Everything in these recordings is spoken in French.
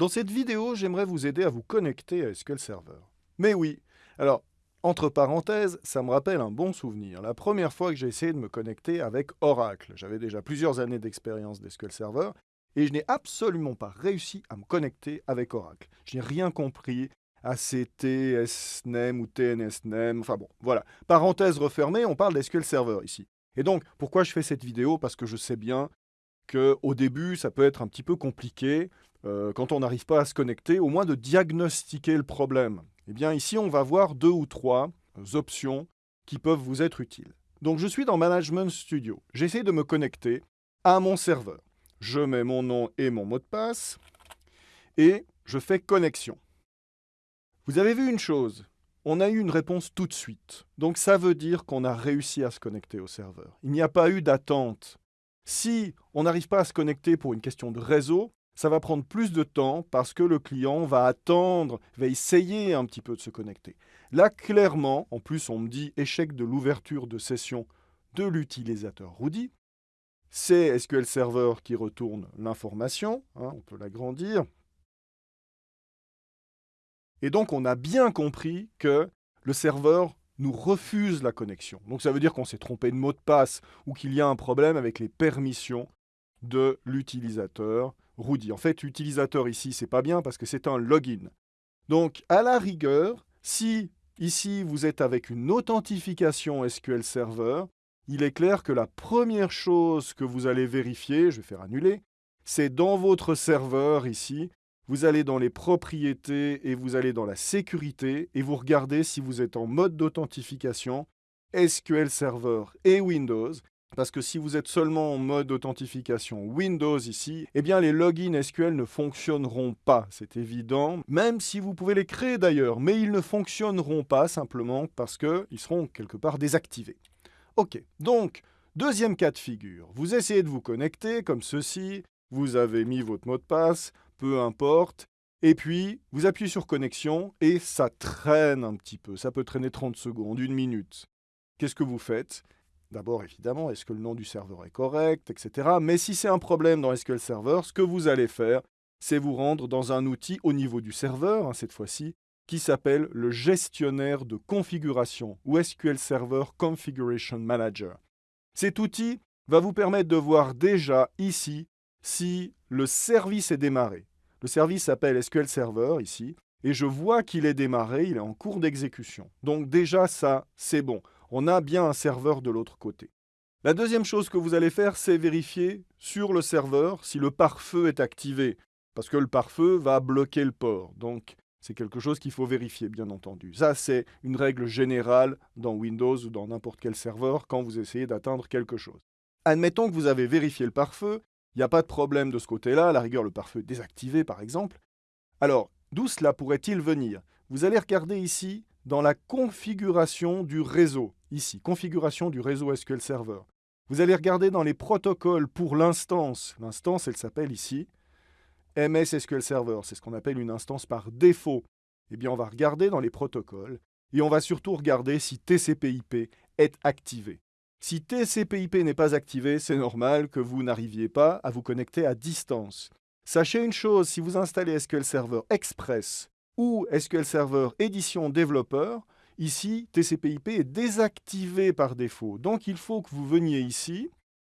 Dans cette vidéo, j'aimerais vous aider à vous connecter à SQL Server. Mais oui, alors, entre parenthèses, ça me rappelle un bon souvenir. La première fois que j'ai essayé de me connecter avec Oracle, j'avais déjà plusieurs années d'expérience d'SQL Server, et je n'ai absolument pas réussi à me connecter avec Oracle. Je n'ai rien compris, ACT, SNEM ou TNSNEM, enfin bon, voilà. Parenthèse refermée, on parle d'SQL Server ici. Et donc, pourquoi je fais cette vidéo? Parce que je sais bien qu'au début, ça peut être un petit peu compliqué, euh, quand on n'arrive pas à se connecter, au moins de diagnostiquer le problème. Eh bien, ici, on va voir deux ou trois options qui peuvent vous être utiles. Donc, je suis dans Management Studio. J'essaie de me connecter à mon serveur. Je mets mon nom et mon mot de passe et je fais connexion. Vous avez vu une chose, on a eu une réponse tout de suite. Donc ça veut dire qu'on a réussi à se connecter au serveur. Il n'y a pas eu d'attente. Si on n'arrive pas à se connecter pour une question de réseau, ça va prendre plus de temps parce que le client va attendre, va essayer un petit peu de se connecter. Là, clairement, en plus, on me dit échec de l'ouverture de session de l'utilisateur Rudy. C'est SQL Server qui retourne l'information, hein, on peut l'agrandir. Et donc, on a bien compris que le serveur nous refuse la connexion. Donc, ça veut dire qu'on s'est trompé de mot de passe ou qu'il y a un problème avec les permissions de l'utilisateur Rudy. En fait, utilisateur ici, c'est pas bien parce que c'est un login. Donc, à la rigueur, si ici vous êtes avec une authentification SQL Server, il est clair que la première chose que vous allez vérifier, je vais faire annuler, c'est dans votre serveur ici, vous allez dans les propriétés et vous allez dans la sécurité et vous regardez si vous êtes en mode d'authentification SQL Server et Windows. Parce que si vous êtes seulement en mode authentification Windows ici, eh bien les logins SQL ne fonctionneront pas, c'est évident, même si vous pouvez les créer d'ailleurs, mais ils ne fonctionneront pas simplement parce qu'ils seront quelque part désactivés. Ok, donc, deuxième cas de figure, vous essayez de vous connecter comme ceci, vous avez mis votre mot de passe, peu importe, et puis vous appuyez sur connexion et ça traîne un petit peu, ça peut traîner 30 secondes, une minute. Qu'est-ce que vous faites? D'abord, évidemment, est-ce que le nom du serveur est correct, etc. Mais si c'est un problème dans SQL Server, ce que vous allez faire, c'est vous rendre dans un outil au niveau du serveur, hein, cette fois-ci, qui s'appelle le gestionnaire de configuration ou SQL Server Configuration Manager. Cet outil va vous permettre de voir déjà ici si le service est démarré. Le service s'appelle SQL Server ici, et je vois qu'il est démarré, il est en cours d'exécution. Donc déjà ça, c'est bon on a bien un serveur de l'autre côté. La deuxième chose que vous allez faire, c'est vérifier sur le serveur si le pare-feu est activé, parce que le pare-feu va bloquer le port. Donc, c'est quelque chose qu'il faut vérifier, bien entendu. Ça, c'est une règle générale dans Windows ou dans n'importe quel serveur quand vous essayez d'atteindre quelque chose. Admettons que vous avez vérifié le pare-feu, il n'y a pas de problème de ce côté-là, à la rigueur le pare-feu désactivé par exemple. Alors, d'où cela pourrait-il venir? Vous allez regarder ici dans la configuration du réseau. Ici, configuration du réseau SQL Server. Vous allez regarder dans les protocoles pour l'instance. L'instance, elle s'appelle ici MS SQL Server. C'est ce qu'on appelle une instance par défaut. Eh bien, on va regarder dans les protocoles et on va surtout regarder si TCP/IP est activé. Si TCP/IP n'est pas activé, c'est normal que vous n'arriviez pas à vous connecter à distance. Sachez une chose, si vous installez SQL Server Express ou SQL Server édition développeur, ici, TCP/IP est désactivé par défaut. Donc il faut que vous veniez ici,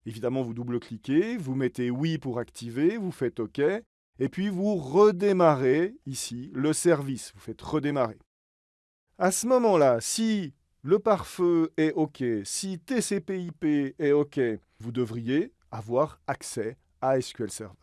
évidemment vous double-cliquez, vous mettez oui pour activer, vous faites OK, et puis vous redémarrez ici le service, vous faites redémarrer. À ce moment-là, si le pare-feu est OK, si TCP/IP est OK, vous devriez avoir accès à SQL Server.